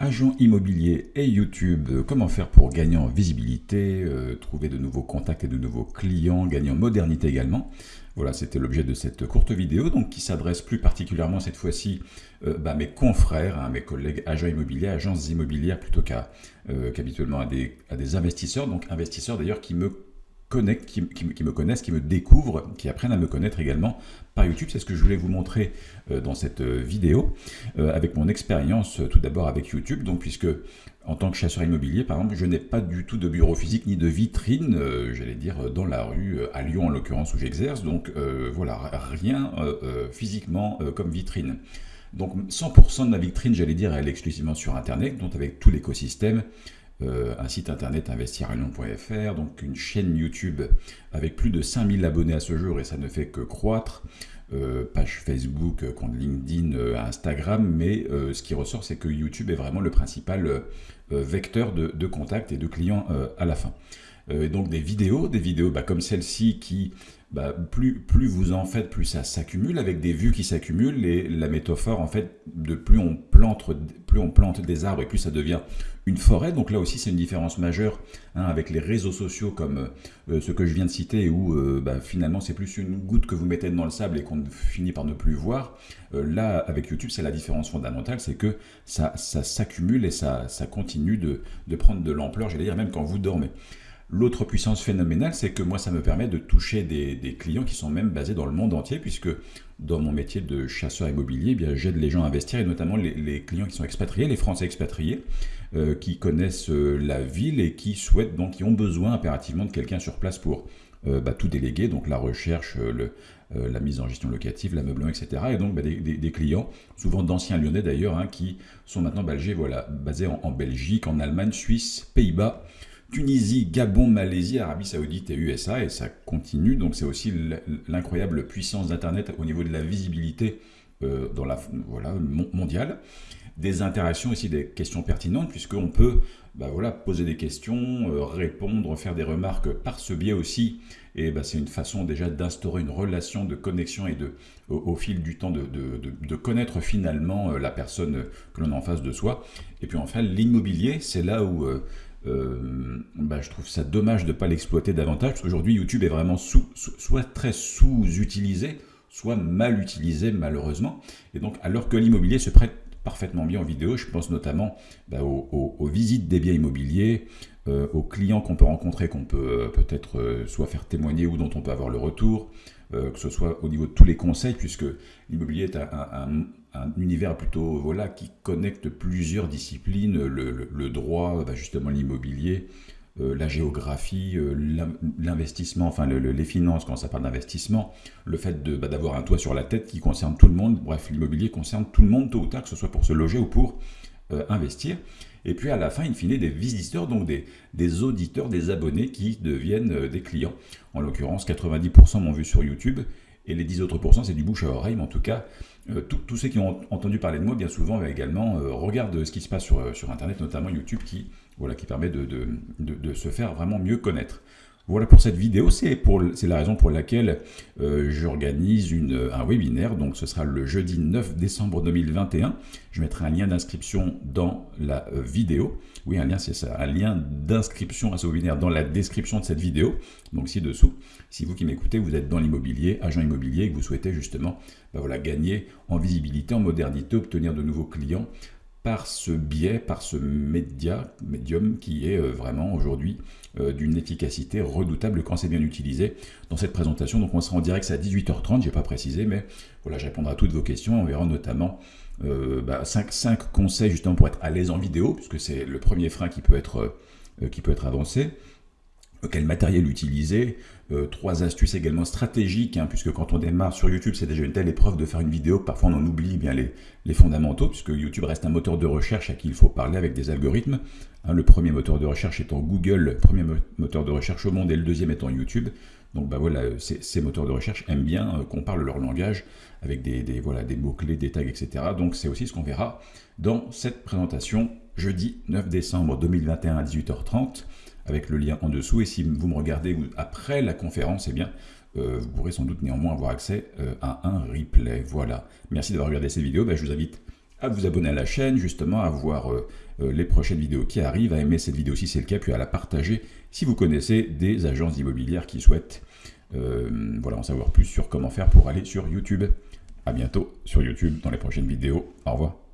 Agent immobilier et YouTube, comment faire pour gagner en visibilité, euh, trouver de nouveaux contacts et de nouveaux clients, gagner en modernité également. Voilà, c'était l'objet de cette courte vidéo, donc qui s'adresse plus particulièrement cette fois-ci euh, bah, à mes confrères, à hein, mes collègues agents immobiliers, agences immobilières, plutôt euh, qu'habituellement à, à des investisseurs, donc investisseurs d'ailleurs qui me qui, me connaissent, qui me découvrent, qui apprennent à me connaître également par YouTube. C'est ce que je voulais vous montrer euh, dans cette euh, vidéo, euh, avec mon expérience tout d'abord avec YouTube. Donc, puisque en tant que chasseur immobilier, par exemple, je n'ai pas du tout de bureau physique ni de vitrine, j'allais dire dans la rue, à Lyon en l'occurrence où j'exerce. Donc voilà, rien physiquement comme vitrine. Donc 100% de ma vitrine, j'allais dire, elle est exclusivement sur Internet, donc avec tout l'écosystème, euh, un site internet investirunion.fr, donc une chaîne YouTube avec plus de 5000 abonnés à ce jour et ça ne fait que croître, euh, page Facebook, euh, compte LinkedIn, Instagram, mais ce qui ressort c'est que YouTube est vraiment le principal vecteur de, contact et de clients à la fin. Et donc des vidéos, des vidéos bah, comme celle-ci qui bah, plus, plus vous en faites, plus ça s'accumule avec des vues qui s'accumulent et la métaphore en fait, de plus on plante, plus on plante des arbres et plus ça devient une forêt. Donc là aussi c'est une différence majeure hein, avec les réseaux sociaux comme euh, ce que je viens de citer où euh, bah, finalement c'est plus une goutte que vous mettez dans le sable et qu'on finit par ne plus voir. Euh, là avec YouTube c'est la différence fondamentale, c'est que ça, s'accumule et ça, continue de prendre de l'ampleur, j'allais dire même quand vous dormez. L'autre puissance phénoménale, c'est que moi, ça me permet de toucher des, clients qui sont même basés dans le monde entier, puisque dans mon métier de chasseur immobilier, eh j'aide les gens à investir, et notamment les, clients qui sont expatriés, les Français expatriés, euh, qui connaissent euh, la ville et qui souhaitent, donc qui ont besoin impérativement de quelqu'un sur place pour euh, bah, tout déléguer, donc la recherche, la mise en gestion locative, l'ameublement, etc. Et donc bah, des, clients, souvent d'anciens lyonnais d'ailleurs, hein, qui sont maintenant voilà, basés en Belgique, en Allemagne, Suisse, Pays-Bas, Tunisie, Gabon, Malaisie, Arabie Saoudite et USA, et ça continue. Donc c'est aussi l'incroyable puissance d'Internet au niveau de la visibilité euh, dans la, voilà, mondiale. Des interactions aussi, des questions pertinentes, puisqu'on peut bah voilà, poser des questions, euh, répondre, faire des remarques par ce biais aussi. Et bah, c'est une façon déjà d'instaurer une relation de connexion et de, au, fil du temps de, de, connaître finalement euh, la personne que l'on a en face de soi. Et puis enfin, l'immobilier, c'est là où euh, bah, je trouve ça dommage de ne pas l'exploiter davantage, parce qu'aujourd'hui YouTube est vraiment soit très sous-utilisé, soit mal utilisé malheureusement. Et donc alors que l'immobilier se prête parfaitement bien en vidéo, je pense notamment bah, aux, visites des biens immobiliers, euh, aux clients qu'on peut rencontrer, qu'on peut euh, peut-être soit faire témoigner ou dont on peut avoir le retour, que ce soit au niveau de tous les conseils, puisque l'immobilier est un, un univers plutôt voilà qui connecte plusieurs disciplines, le, droit, bah, justement l'immobilier, euh, la géographie, euh, l'investissement, enfin les finances quand ça parle d'investissement, le fait bah, d'avoir un toit sur la tête qui concerne tout le monde, bref l'immobilier concerne tout le monde tôt ou tard, que ce soit pour se loger ou pour euh, investir. Et puis à la fin, in fine, des visiteurs, donc des, auditeurs, des abonnés qui deviennent des clients. En l'occurrence, 90% m'ont vu sur YouTube et les 10 autres pourcents, c'est du bouche à oreille, mais en tout cas, euh, tous ceux qui ont entendu parler de moi, bien souvent, également, euh, regardent ce qui se passe sur, euh, Internet, notamment YouTube, qui, voilà, qui permet de, se faire vraiment mieux connaître. Voilà pour cette vidéo, c'est la raison pour laquelle j'organise un webinaire, donc ce sera le jeudi 9 décembre 2021. Je mettrai un lien d'inscription dans la vidéo. Oui, un lien, c'est ça, un lien d'inscription à ce webinaire dans la description de cette vidéo, donc ci-dessous. Si vous qui m'écoutez, vous êtes dans l'immobilier, agent immobilier, et que vous souhaitez justement ben voilà, gagner en visibilité, en modernité, obtenir de nouveaux clients par ce biais, par ce média, médium qui est euh, vraiment aujourd'hui euh, d'une efficacité redoutable quand c'est bien utilisé dans cette présentation. Donc on sera en direct, à 18h30, je n'ai pas précisé, mais voilà, je répondrai à toutes vos questions. On verra notamment 5, euh, bah, conseils justement pour être à l'aise en vidéo, puisque c'est le premier frein qui peut être, qui peut être avancé quel matériel utiliser, euh, trois astuces également stratégiques, hein, puisque quand on démarre sur YouTube, c'est déjà une telle épreuve de faire une vidéo que parfois on en oublie bien les, fondamentaux, puisque YouTube reste un moteur de recherche à qui il faut parler avec des algorithmes. Hein, le premier moteur de recherche étant Google, le premier moteur de recherche au monde, et le deuxième étant YouTube. Donc bah voilà, ces, moteurs de recherche aiment bien euh, qu'on parle leur langage avec des, des voilà, des mots-clés, des tags, etc. Donc c'est aussi ce qu'on verra dans cette présentation jeudi 9 décembre 2021 à 18h30 avec le lien en dessous. Et si vous me regardez après la conférence, eh bien, euh, vous pourrez sans doute néanmoins avoir accès euh, à un replay. Voilà. Merci d'avoir regardé cette vidéo. Ben, je vous invite à vous abonner à la chaîne, justement, à voir euh, les prochaines vidéos qui arrivent, à aimer cette vidéo si c'est le cas, puis à la partager si vous connaissez des agences immobilières qui souhaitent voilà, en savoir plus sur comment faire pour aller sur YouTube. A bientôt sur YouTube dans les prochaines vidéos. Au revoir.